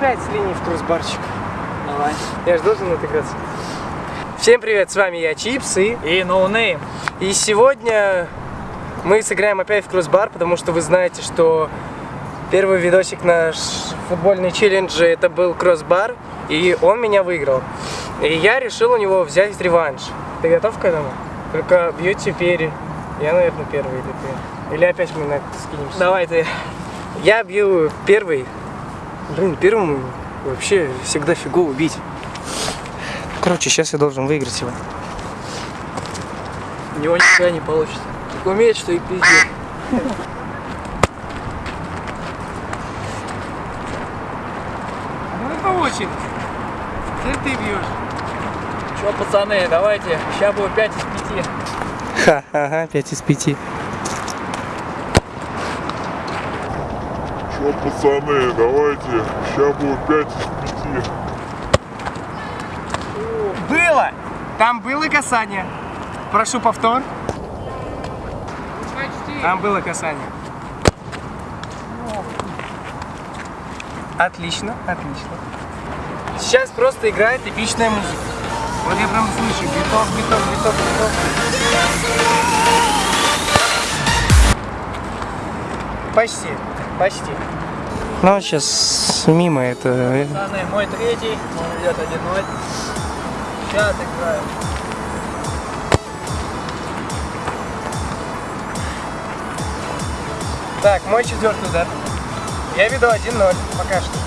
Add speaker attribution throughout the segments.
Speaker 1: Опять в кроссбарчик.
Speaker 2: Давай.
Speaker 1: Я же должен отыграться. Всем привет, с вами я Чипс и...
Speaker 2: И No Name.
Speaker 1: И сегодня мы сыграем опять в crossbar, потому что вы знаете, что первый видосик наш футбольный челлендж это был crossbar, и он меня выиграл. И я решил у него взять реванш. Ты готов к этому? Только бьет теперь. Я, наверное, первый или ты. Или опять мы на скинемся.
Speaker 2: Давай ты.
Speaker 1: Я бью первый. Блин, первому вообще всегда фигово бить. Короче, сейчас я должен выиграть его.
Speaker 2: У него нихуя не получится. Так умеет, что и пиздец.
Speaker 1: Ну очереди. Теперь ты бьешь.
Speaker 2: Че, пацаны, давайте. Сейчас будет 5 из 5.
Speaker 1: Ха, ага, 5 из 5.
Speaker 3: Чё, пацаны, давайте, сейчас будет 5 из 5.
Speaker 1: Было! Там было касание. Прошу повтор. Там было касание. Отлично, отлично. Сейчас просто играет эпичная музыка. Вот я прям слышу биток, биток, биток, биток. Почти, почти. Ну, сейчас мимо это...
Speaker 2: Пацаны, мой третий. Он идет 1-0. Сейчас играем.
Speaker 1: Так, мой четвертый удар. Я веду 1-0 пока что.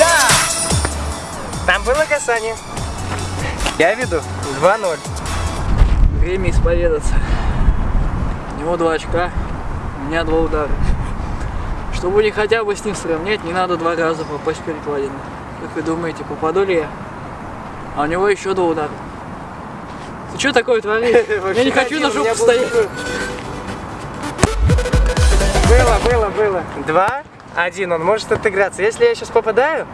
Speaker 1: Да! Там было касание. Я веду 2-0.
Speaker 2: Время исповедаться. У него 2 очка, меня 2 удара. Чтобы не хотя бы с ним сравнять, не надо два раза попасть в перекладину. Как вы думаете, попаду ли я? А у него еще 2 удара. Ты что такое творишь? Я не хочу на жопу стоять.
Speaker 1: Было, было, было. Два, один, он может отыграться. Если я сейчас попадаю,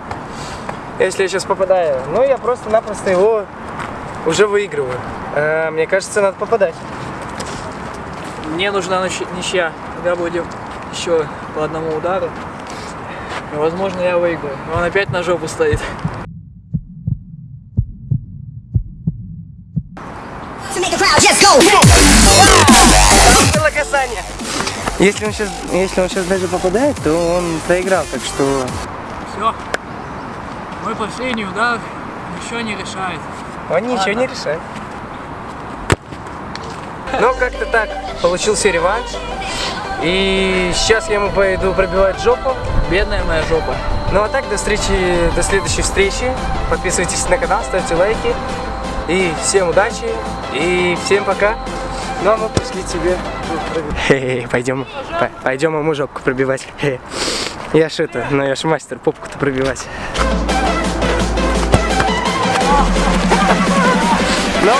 Speaker 1: если я сейчас попадаю, ну я просто-напросто его уже выигрываю. Э, мне кажется, надо попадать.
Speaker 2: Мне нужна нич- ничья. Тогда будем еще по одному удару. И, возможно, я выиграю. Но он опять на жопу стоит.
Speaker 1: было касание. Если он сейчас, если он сейчас даже попадает, то он проиграл, так что
Speaker 2: Все. Мой последний удар ничего не решает.
Speaker 1: он ничего
Speaker 2: Ладно.
Speaker 1: не решает. Ну, как-то так. Получился реванш. И сейчас я ему пойду пробивать жопу.
Speaker 2: Бедная моя жопа.
Speaker 1: Ну а так, до встречи, до следующей встречи. Подписывайтесь на канал, ставьте лайки. И всем удачи, и всем пока. Ну а мы пошли тебе Хе-хе, пойдем, по- пойдем ему жопку пробивать. Хе. Я ж это, ну я ж мастер попку-то пробивать. Ну,